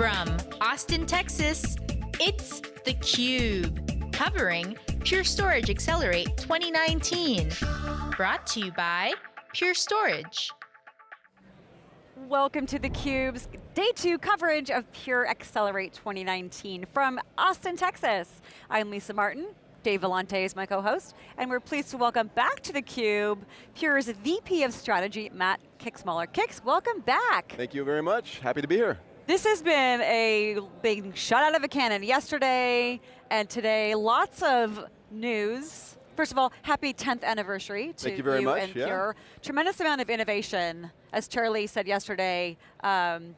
From Austin, Texas, it's theCUBE, covering Pure Storage Accelerate 2019. Brought to you by Pure Storage. Welcome to theCUBE's day two coverage of Pure Accelerate 2019 from Austin, Texas. I'm Lisa Martin, Dave Vellante is my co-host, and we're pleased to welcome back to theCUBE, Pure's VP of Strategy, Matt Kixmoeller. Kix, welcome back. Thank you very much, happy to be here. This has been a big shot out of a cannon yesterday and today. Lots of news. First of all, happy 10th anniversary to Thank you, very you much, and yeah. Pure. Tremendous amount of innovation, as Charlie said yesterday, um,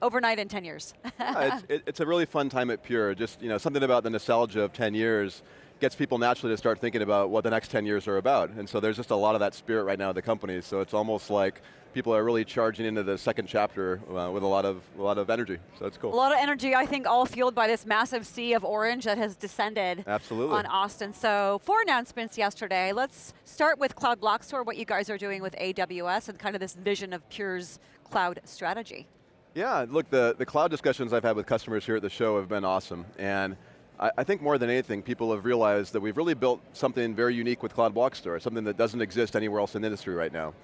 overnight in 10 years. yeah, it's, it, it's a really fun time at Pure. Just you know, something about the nostalgia of 10 years gets people naturally to start thinking about what the next 10 years are about. And so there's just a lot of that spirit right now at the company. So it's almost like people are really charging into the second chapter uh, with a lot of a lot of energy. So it's cool. A lot of energy, I think, all fueled by this massive sea of orange that has descended Absolutely. on Austin. So four announcements yesterday. Let's start with Cloud Block Store, what you guys are doing with AWS and kind of this vision of Pure's cloud strategy. Yeah, look, the, the cloud discussions I've had with customers here at the show have been awesome. And I, I think more than anything, people have realized that we've really built something very unique with Cloud Block Store, something that doesn't exist anywhere else in the industry right now.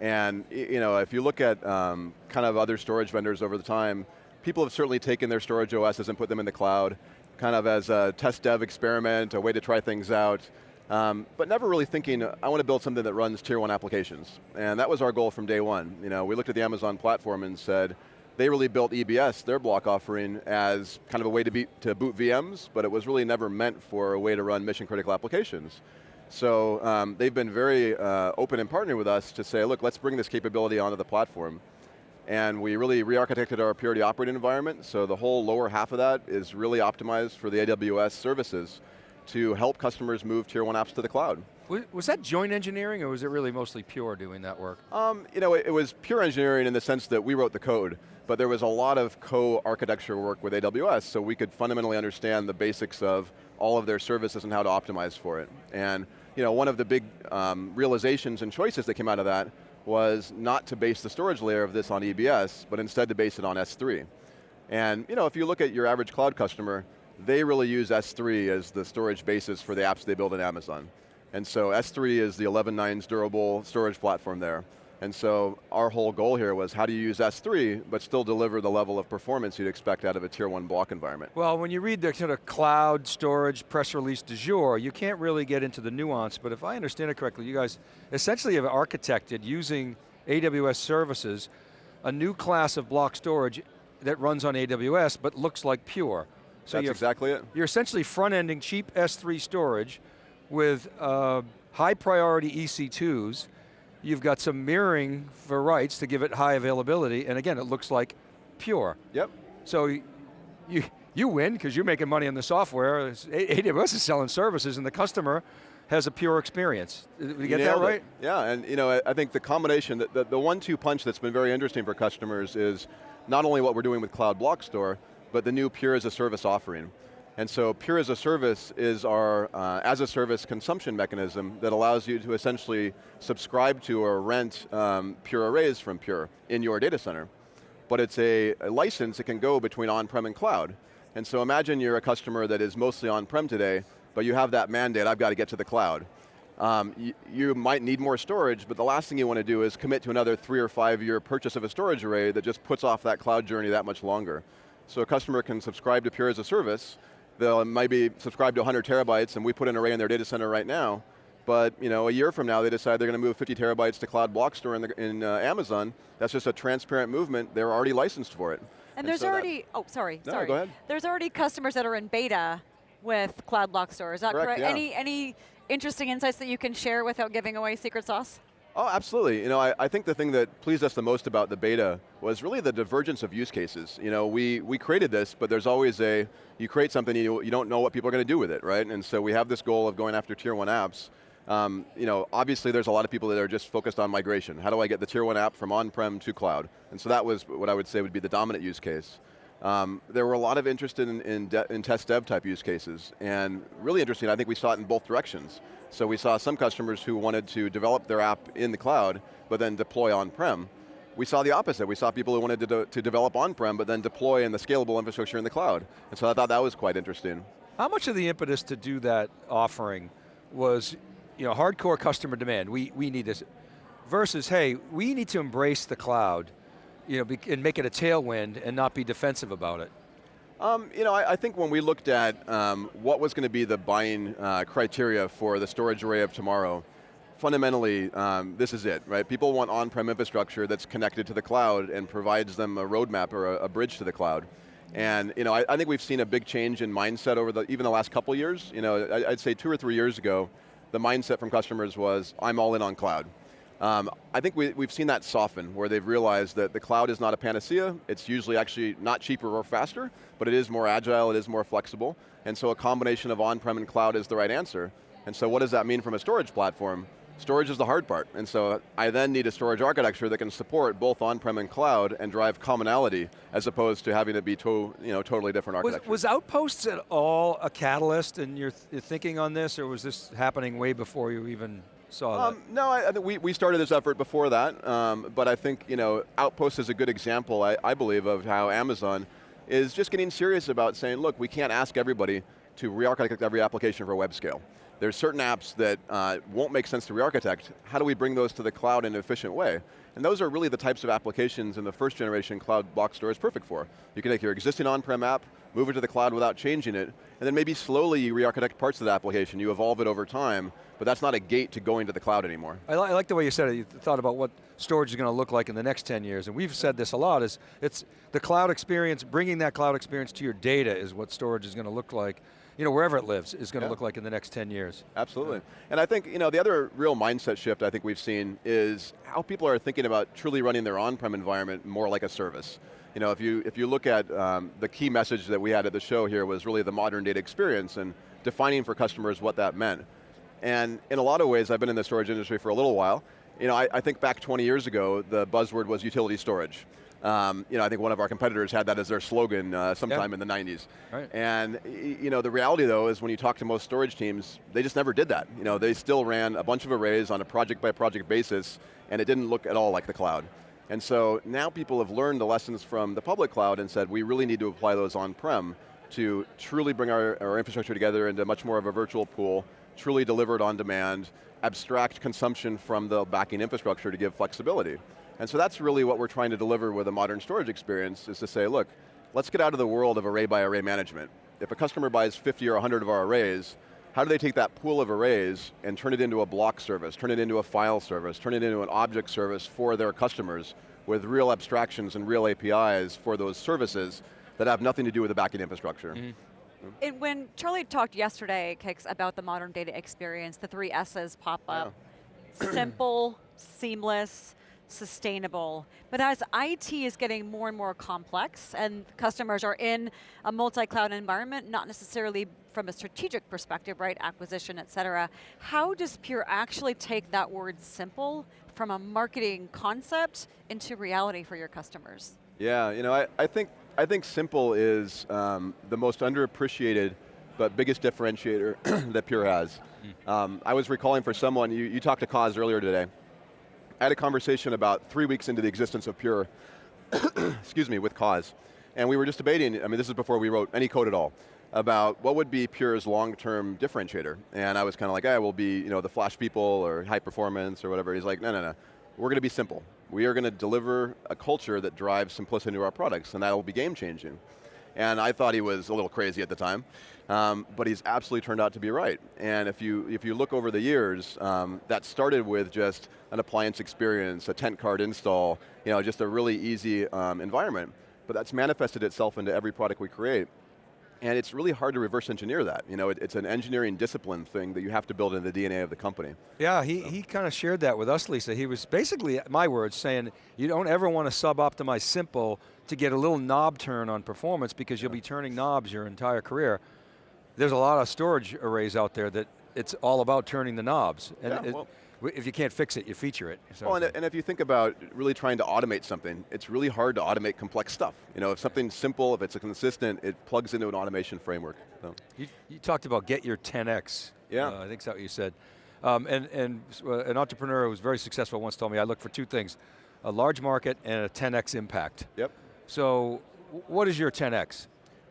And you know, if you look at um, kind of other storage vendors over the time, people have certainly taken their storage OSs and put them in the cloud, kind of as a test dev experiment, a way to try things out, um, but never really thinking, I want to build something that runs tier one applications. And that was our goal from day one. You know, we looked at the Amazon platform and said, they really built EBS, their block offering, as kind of a way to, be, to boot VMs, but it was really never meant for a way to run mission critical applications. So um, they've been very uh, open and partnering with us to say, look, let's bring this capability onto the platform. And we really re-architected our Purity operating environment, so the whole lower half of that is really optimized for the AWS services to help customers move tier one apps to the cloud. Was, was that joint engineering or was it really mostly Pure doing that work? Um, you know, it, it was pure engineering in the sense that we wrote the code, but there was a lot of co-architecture work with AWS, so we could fundamentally understand the basics of all of their services and how to optimize for it. And you know, one of the big um, realizations and choices that came out of that was not to base the storage layer of this on EBS, but instead to base it on S3. And you know, if you look at your average cloud customer, they really use S3 as the storage basis for the apps they build in Amazon. And so S3 is the 11 nines durable storage platform there. And so our whole goal here was how do you use S3, but still deliver the level of performance you'd expect out of a tier one block environment. Well, when you read the sort of cloud storage press release du jour, you can't really get into the nuance, but if I understand it correctly, you guys essentially have architected using AWS services, a new class of block storage that runs on AWS, but looks like Pure. So That's exactly it. You're essentially front-ending cheap S3 storage with uh, high priority EC2s, You've got some mirroring for writes to give it high availability, and again, it looks like pure. Yep. So you, you win, because you're making money on the software. AWS is selling services, and the customer has a pure experience. Uh, did we get that right? It. Yeah, and you know, I think the combination, the, the, the one-two punch that's been very interesting for customers is not only what we're doing with Cloud Block Store, but the new Pure as a Service offering. And so Pure as a Service is our uh, as a service consumption mechanism that allows you to essentially subscribe to or rent um, Pure arrays from Pure in your data center. But it's a, a license that can go between on-prem and cloud. And so imagine you're a customer that is mostly on-prem today, but you have that mandate, I've got to get to the cloud. Um, you, you, might need more storage, but the last thing you want to do is commit to another three or five year purchase of a storage array that just puts off that cloud journey that much longer. So a customer can subscribe to Pure as a service, they'll maybe subscribe to 100 terabytes and we put an array in their data center right now, but you know, a year from now they decide they're going to move 50 terabytes to Cloud Block Store in, the, in uh, Amazon, that's just a transparent movement, they're already licensed for it. And, and there's so already, oh sorry, no, sorry. go ahead. There's already customers that are in beta with Cloud Block Store, is that correct? correct? Yeah. Any, any interesting insights that you can share without giving away secret sauce? Oh, absolutely. You know, I, I, think the thing that pleased us the most about the beta was really the divergence of use cases. You know, we, we created this, but there's always a, you create something, you, you don't know what people are going to do with it, right? And so we have this goal of going after tier one apps. Um, you know, obviously there's a lot of people that are just focused on migration. How do I get the tier one app from on-prem to cloud? And so that was what I would say would be the dominant use case. Um, there were a lot of interest in, in, in, test dev type use cases, and really interesting, I think we saw it in both directions. So we saw some customers who wanted to develop their app in the cloud, but then deploy on-prem. we saw the opposite. We saw people who wanted to, de to develop on-prem, but then deploy in the scalable infrastructure in the cloud. And so I thought that was quite interesting. How much of the impetus to do that offering was you know, hardcore customer demand, we, we need this, versus, hey, we need to embrace the cloud you know, and make it a tailwind and not be defensive about it? Um, you know, I, I, think when we looked at um, what was going to be the buying uh, criteria for the storage array of tomorrow, fundamentally, um, this is it, right? People want on-prem infrastructure that's connected to the cloud and provides them a roadmap or a, a bridge to the cloud. And you know, I, I, think we've seen a big change in mindset over the, even the last couple years. You know, I, I'd say two or three years ago, the mindset from customers was, I'm all in on cloud. Um, I think we, have seen that soften, where they've realized that the cloud is not a panacea. It's usually actually not cheaper or faster, but it is more agile, it is more flexible. And so a combination of on-prem and cloud is the right answer. And so what does that mean from a storage platform? Storage is the hard part, and so I then need a storage architecture that can support both on-prem and cloud and drive commonality, as opposed to having it be to, you know, totally different architecture. Was, was Outposts at all a catalyst in your, th thinking on this, or was this happening way before you even saw um. No, I, I, we, we started this effort before that, um, but I think you know, Outpost is a good example, I, I believe, of how Amazon is just getting serious about saying, look, we can't ask everybody to re-architect every application for web scale. There's certain apps that uh, won't make sense to re-architect. How do we bring those to the cloud in an efficient way? And those are really the types of applications in the first generation cloud block store is perfect for. You can take your existing on-prem app, move it to the cloud without changing it, and then maybe slowly you re-architect parts of the application, you evolve it over time, but that's not a gate to going to the cloud anymore. I, li I like the way you said it, you thought about what storage is going to look like in the next 10 years, and we've said this a lot, is it's the cloud experience, bringing that cloud experience to your data is what storage is going to look like you know, wherever it lives is going to yeah. look like in the next 10 years. Absolutely. Yeah. And I think, you know, the other real mindset shift I think we've seen is how people are thinking about truly running their on-prem environment more like a service. You know, if you, if you look at um, the key message that we had at the show here was really the modern data experience and defining for customers what that meant. And in a lot of ways, I've been in the storage industry for a little while, you know, I, I think back 20 years ago, the buzzword was utility storage. Um, you know, I think one of our competitors had that as their slogan uh, sometime in the 90s. Right. And you know, the reality though is when you talk to most storage teams, they just never did that. You know, they still ran a bunch of arrays on a project by project basis and it didn't look at all like the cloud. And so now people have learned the lessons from the public cloud and said we really need to apply those on-prem to truly bring our, our infrastructure together into much more of a virtual pool, truly delivered on demand, abstract consumption from the backing infrastructure to give flexibility. And so that's really what we're trying to deliver with a modern storage experience, is to say, look, let's get out of the world of array by array management. If a customer buys 50 or 100 of our arrays, how do they take that pool of arrays and turn it into a block service, turn it into a file service, turn it into an object service for their customers with real abstractions and real APIs for those services that have nothing to do with the backend infrastructure. Mm -hmm. And when Charlie talked yesterday, Kix, about the modern data experience, the three S's pop up. Yeah. Simple, seamless, sustainable. But as IT is getting more and more complex and customers are in a multi-cloud environment, not necessarily from a strategic perspective, right, acquisition, et cetera, how does Pure actually take that word simple from a marketing concept into reality for your customers? Yeah, you know, I, I think I think simple is um, the most underappreciated but biggest differentiator that Pure has. Mm. Um, I was recalling for someone, you, you talked to Coz earlier today, I had a conversation about three weeks into the existence of Pure, excuse me, with Coz. And we were just debating, I mean this is before we wrote any code at all, about what would be Pure's long-term differentiator. And I was kind of like, ah, I will be you know, the flash people or high performance or whatever. He's like, no, no, no, we're going to be simple. We are going to deliver a culture that drives simplicity into our products and that will be game changing. And I thought he was a little crazy at the time, um, but he's absolutely turned out to be right. And if you, if you look over the years, um, that started with just an appliance experience, a tent card install, you know, just a really easy um, environment. But that's manifested itself into every product we create. And it's really hard to reverse engineer that. You know, it, it's an engineering discipline thing that you have to build in the DNA of the company. Yeah, he, so. he kind of shared that with us, Lisa. He was basically, my words, saying you don't ever want to sub-optimize simple to get a little knob turn on performance because you'll be turning knobs your entire career. There's a lot of storage arrays out there that it's all about turning the knobs. And yeah, well, if you can't fix it, you feature it. So. Well, and, and, if you think about really trying to automate something, it's really hard to automate complex stuff. You know, if something's simple, if it's consistent, it plugs into an automation framework. So. You, you talked about get your 10x. Yeah. Uh, I think that's what you said. Um, and, and uh, an entrepreneur who was very successful once told me, I look for two things. a large market and a 10x impact. Yep. So, what is your 10x?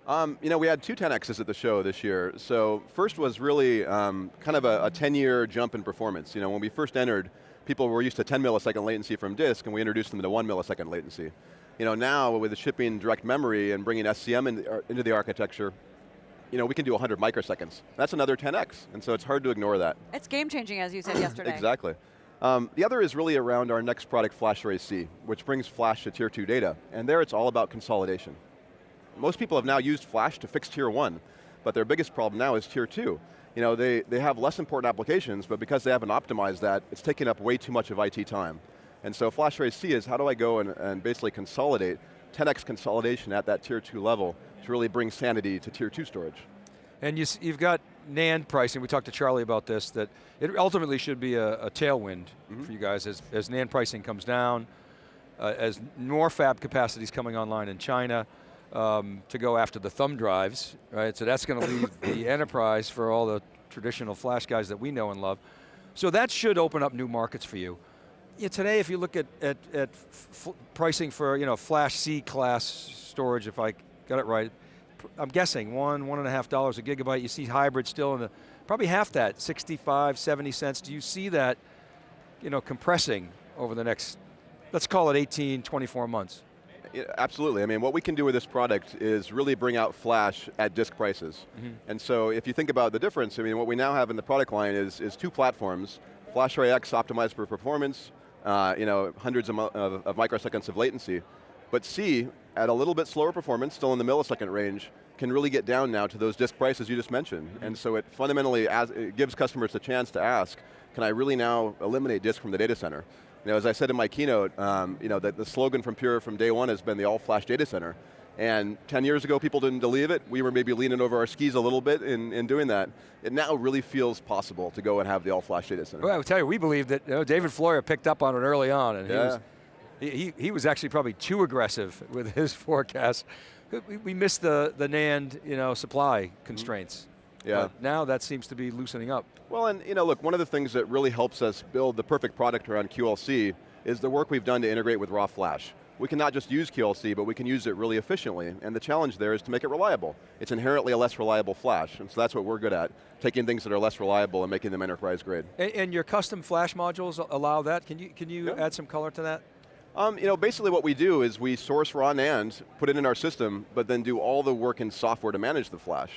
Um, you know, we had two 10Xs at the show this year. So first was really um, kind of a, a 10-year jump in performance. You know, when we first entered, people were used to 10 millisecond latency from disk, and we introduced them to one millisecond latency. You know, now with the shipping direct memory and bringing SCM in, uh, into the architecture, you know, we can do 100 microseconds. That's another 10x, and so it's hard to ignore that. It's game changing, as you said yesterday. Exactly. Um, the other is really around our next product, FlashArray//C, which brings Flash to tier two data. And there it's all about consolidation. Most people have now used Flash to fix tier one, but their biggest problem now is tier two. You know, they, they have less important applications, but because they haven't optimized that, it's taking up way too much of IT time. And so FlashArray//C is how do I go and, and basically consolidate, 10x consolidation at that tier two level to really bring sanity to tier two storage. And you, have got NAND pricing, we talked to Charlie about this, that it ultimately should be a, a tailwind mm -hmm. for you guys as, as NAND pricing comes down, uh, as more fab capacity is coming online in China, um, to go after the thumb drives, right? So that's going to leave the enterprise for all the traditional flash guys that we know and love. So that should open up new markets for you. Yeah, today, if you look at, at, at pricing for you know flash C class storage, if I got it right, I'm guessing one, one and a half dollars a gigabyte. You see hybrid still in the, probably half that, 65, 70 cents. Do you see that, you know, compressing over the next, let's call it 18, 24 months? Absolutely. I mean, what we can do with this product is really bring out flash at disk prices. Mm -hmm. And so if you think about the difference, I mean, what we now have in the product line is, is two platforms, FlashArray X optimized for performance, uh, you know, hundreds of, of, of microseconds of latency. But C, at a little bit slower performance, still in the millisecond range, can really get down now to those disk prices you just mentioned. Mm -hmm. And so it fundamentally as, it gives customers a chance to ask, can I really now eliminate disk from the data center? You know, as I said in my keynote, um, you know, the, the slogan from Pure from day one has been the all-flash data center. And 10 years ago, people didn't believe it. We were maybe leaning over our skis a little bit in, in doing that. It now really feels possible to go and have the all-flash data center. Well, I will tell you, we believe that you know, David Floyer picked up on it early on, and he, was, he, he was actually probably too aggressive with his forecast. We, we missed the, the NAND you know, supply constraints. Mm -hmm. Yeah. But now that seems to be loosening up. Well, and you know, look, one of the things that really helps us build the perfect product around QLC is the work we've done to integrate with raw flash. We can not just use QLC, but we can use it really efficiently, and the challenge there is to make it reliable. It's inherently a less reliable flash, and so that's what we're good at, taking things that are less reliable and making them enterprise grade. And, and your custom flash modules allow that? Can you, can you yeah. add some color to that? Um, you know, basically what we do is we source raw NAND, put it in our system, but then do all the work in software to manage the flash.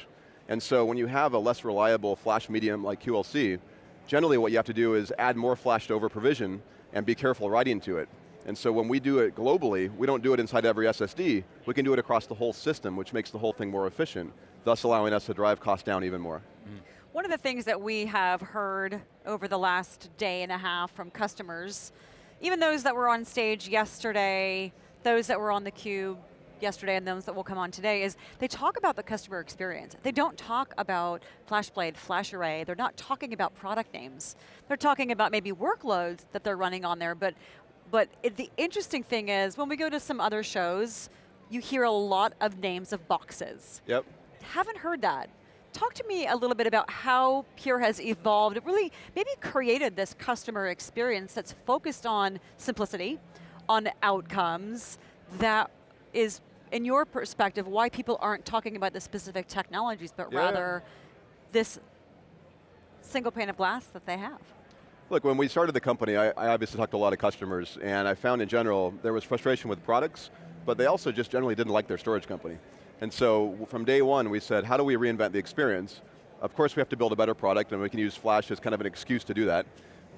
And so when you have a less reliable flash medium like QLC, generally what you have to do is add more flash to over provision and be careful writing to it. And so when we do it globally, we don't do it inside every SSD, we can do it across the whole system, which makes the whole thing more efficient, thus allowing us to drive costs down even more. Mm. One of the things that we have heard over the last day and a half from customers, even those that were on stage yesterday, those that were on the cube yesterday and those that will come on today is they talk about the customer experience. They don't talk about FlashBlade, FlashArray, they're not talking about product names. They're talking about maybe workloads that they're running on there, but, but it, the interesting thing is when we go to some other shows, you hear a lot of names of boxes. Yep. Haven't heard that. Talk to me a little bit about how Pure has evolved, it really maybe created this customer experience that's focused on simplicity, on outcomes, that is in your perspective, why people aren't talking about the specific technologies, but yeah. rather this single pane of glass that they have? Look, when we started the company, I, I, obviously talked to a lot of customers, and I found in general, there was frustration with products, but they also just generally didn't like their storage company. And so, from day one, we said, how do we reinvent the experience? Of course, we have to build a better product, and we can use Flash as kind of an excuse to do that.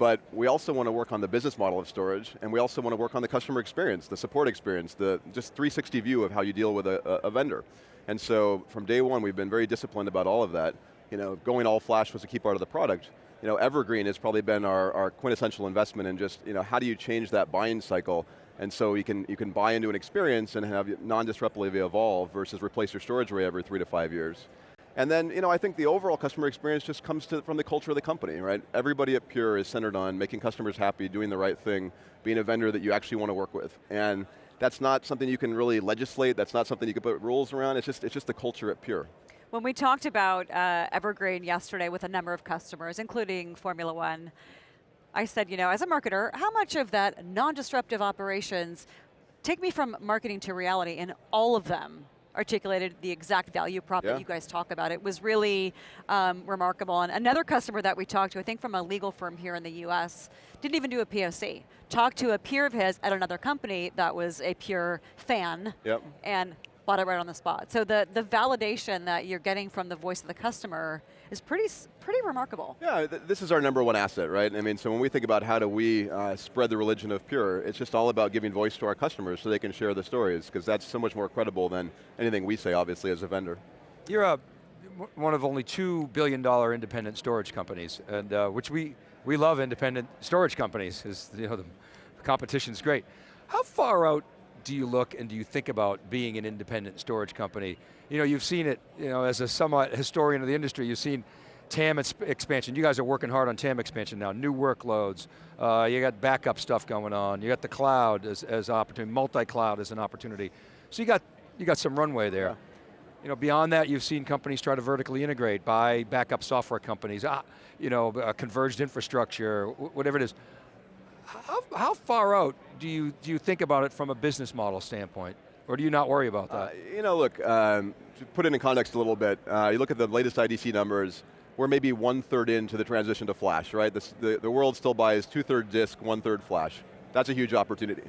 But we also want to work on the business model of storage, and we also want to work on the customer experience, the support experience, the just 360 view of how you deal with a, a vendor. And so from day one, we've been very disciplined about all of that. You know, going all flash was a key part of the product. You know, Evergreen has probably been our, our quintessential investment in just, you know, how do you change that buying cycle and so you can, you can buy into an experience and have non-disruptively evolve versus replace your storage array every three to five years. And then, you know, I think the overall customer experience just comes to, from the culture of the company, right? Everybody at Pure is centered on making customers happy, doing the right thing, being a vendor that you actually want to work with. And that's not something you can really legislate, that's not something you can put rules around, it's just, it's just the culture at Pure. When we talked about uh, Evergreen yesterday with a number of customers, including Formula One, I said, you know, as a marketer, how much of that non-disruptive operations take me from marketing to reality in all of them articulated the exact value prop Yeah. that you guys talk about. It was really um, remarkable. And another customer that we talked to, I think from a legal firm here in the US, didn't even do a POC. Talked to a peer of his at another company that was a pure fan Yep. and bought it right on the spot. So the, the validation that you're getting from the voice of the customer is pretty, pretty remarkable. Yeah, th this is our number one asset, right? I mean, so when we think about how do we uh, spread the religion of Pure, it's just all about giving voice to our customers so they can share the stories, because that's so much more credible than anything we say, obviously, as a vendor. You're a, one of only two billion dollar independent storage companies, and uh, which we, we love independent storage companies, is you know, the competition's great. How far out do you look and do you think about being an independent storage company? You know, you've seen it, you know, as a somewhat historian of the industry, you've seen TAM expansion. You guys are working hard on TAM expansion now, new workloads, uh, you got backup stuff going on, you got the cloud as, as opportunity, multi-cloud as an opportunity. So you got, you got some runway there. Yeah. You know, beyond that, you've seen companies try to vertically integrate, buy backup software companies, ah, you know, uh, converged infrastructure, whatever it is. How, how far out do you, do you think about it from a business model standpoint? Or do you not worry about that? Uh, you know, look, um, to put it in context a little bit, uh, you look at the latest IDC numbers, we're maybe one third into the transition to flash, right? The, the world still buys two third disk, one third flash. That's a huge opportunity.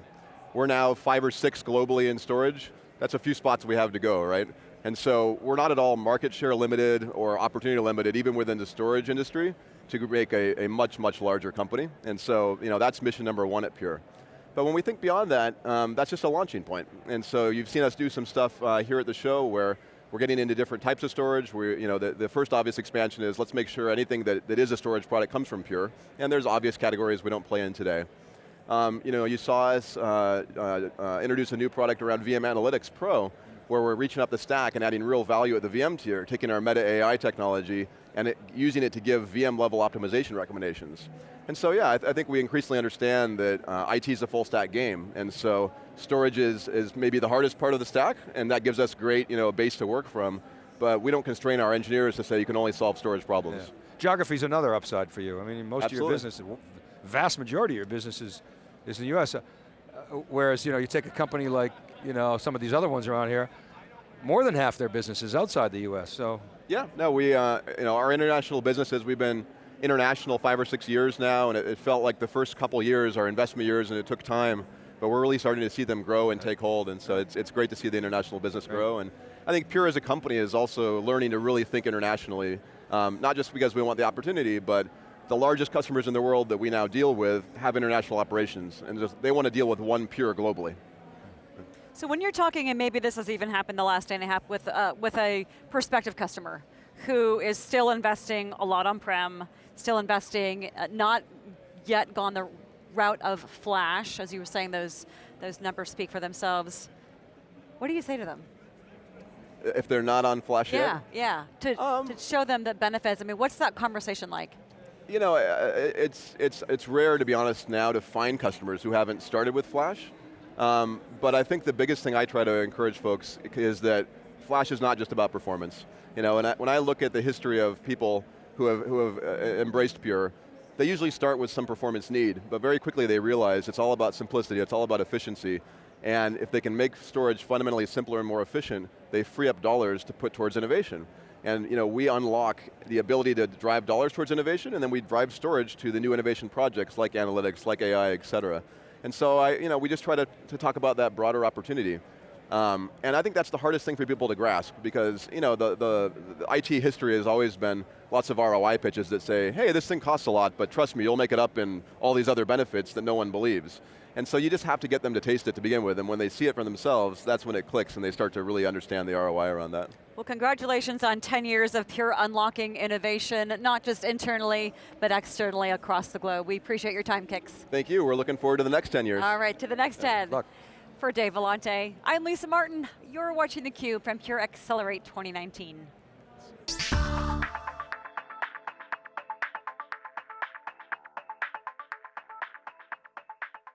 We're now five or six globally in storage. That's a few spots we have to go, right? And so we're not at all market share limited or opportunity limited, even within the storage industry, to make a, a much, much larger company. And so, you know, that's mission number one at Pure. But when we think beyond that, um, that's just a launching point. And so you've seen us do some stuff uh, here at the show where we're getting into different types of storage. We, you know, the, the first obvious expansion is let's make sure anything that, that is a storage product comes from Pure. And there's obvious categories we don't play in today. Um, you know, you saw us uh, uh, uh, introduce a new product around VM Analytics Pro, where we're reaching up the stack and adding real value at the VM tier, taking our Meta AI technology and it, using it to give VM level optimization recommendations. And so yeah, I, th I think we increasingly understand that uh, IT is a full stack game, and so storage is, is maybe the hardest part of the stack, and that gives us great you know, base to work from, but we don't constrain our engineers to say you can only solve storage problems. Yeah. Geography's another upside for you. I mean, most of your business, vast majority of your business is, is in the US. Uh, uh, whereas, you know, you take a company like, you know, some of these other ones around here, more than half their business is outside the US, so. Yeah, no, we, uh, you know, our international businesses, we've been international five or six years now, and it, it felt like the first couple years, our investment years, and it took time, but we're really starting to see them grow and take hold, and so it's, it's great to see the international business grow, and I think Pure as a company is also learning to really think internationally, um, not just because we want the opportunity, but the largest customers in the world that we now deal with have international operations, and just, they want to deal with one Pure globally. So when you're talking, and maybe this has even happened the last day and a half with, uh, with a prospective customer who is still investing a lot on-prem, still investing, uh, not yet gone the route of flash, as you were saying, those, those numbers speak for themselves. What do you say to them? If they're not on Flash Yeah, yet, yeah, to, Um, to show them the benefits. I mean, what's that conversation like? You know, uh, it's, it's, it's rare, to be honest, now to find customers who haven't started with Flash. Um, but I think the biggest thing I try to encourage folks is that Flash is not just about performance. You know, and I, when I look at the history of people who have, who have uh, embraced Pure, they usually start with some performance need, but very quickly they realize it's all about simplicity, it's all about efficiency. And if they can make storage fundamentally simpler and more efficient, they free up dollars to put towards innovation. And you know, we unlock the ability to drive dollars towards innovation, and then we drive storage to the new innovation projects like analytics, like AI, et cetera. And so I, you know, we just try to, to talk about that broader opportunity. Um, and I think that's the hardest thing for people to grasp because you know, the, the, the IT history has always been lots of ROI pitches that say, hey, this thing costs a lot, but trust me, you'll make it up in all these other benefits that no one believes. And so you just have to get them to taste it to begin with, and when they see it for themselves, that's when it clicks and they start to really understand the ROI around that. Well, congratulations on 10 years of pure unlocking innovation, not just internally, but externally across the globe. We appreciate your time, Kix. Thank you, we're looking forward to the next 10 years. All right, to the next 10. luck. For Dave Vellante, I'm Lisa Martin. You're watching theCUBE from Pure Accelerate 2019.